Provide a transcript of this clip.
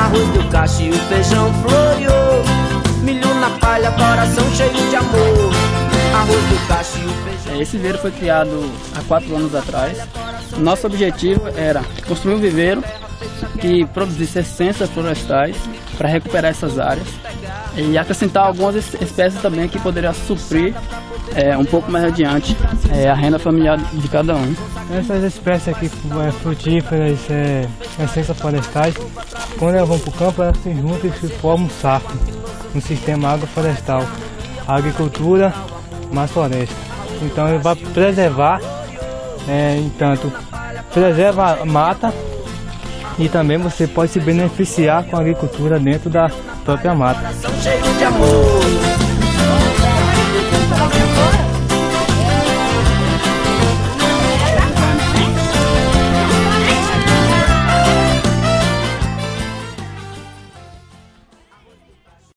Arroz do cacho e o feijão floreou. Milho na palha, coração cheio de amor. Arroz do cacho e o feijão. Esse viveiro foi criado há quatro anos atrás. Nosso objetivo era construir um viveiro que produzisse essências florestais para recuperar essas áreas e acrescentar algumas espécies também que poderiam suprir é, um pouco mais adiante é, a renda familiar de cada um. Essas espécies aqui é, frutíferas, é, essências florestais, quando elas vão para o campo, elas se juntam e se formam um saco, um sistema agroflorestal, agricultura mais floresta. Então ele vai preservar, é, entanto, preserva a mata e também você pode se beneficiar com a agricultura dentro da própria mata.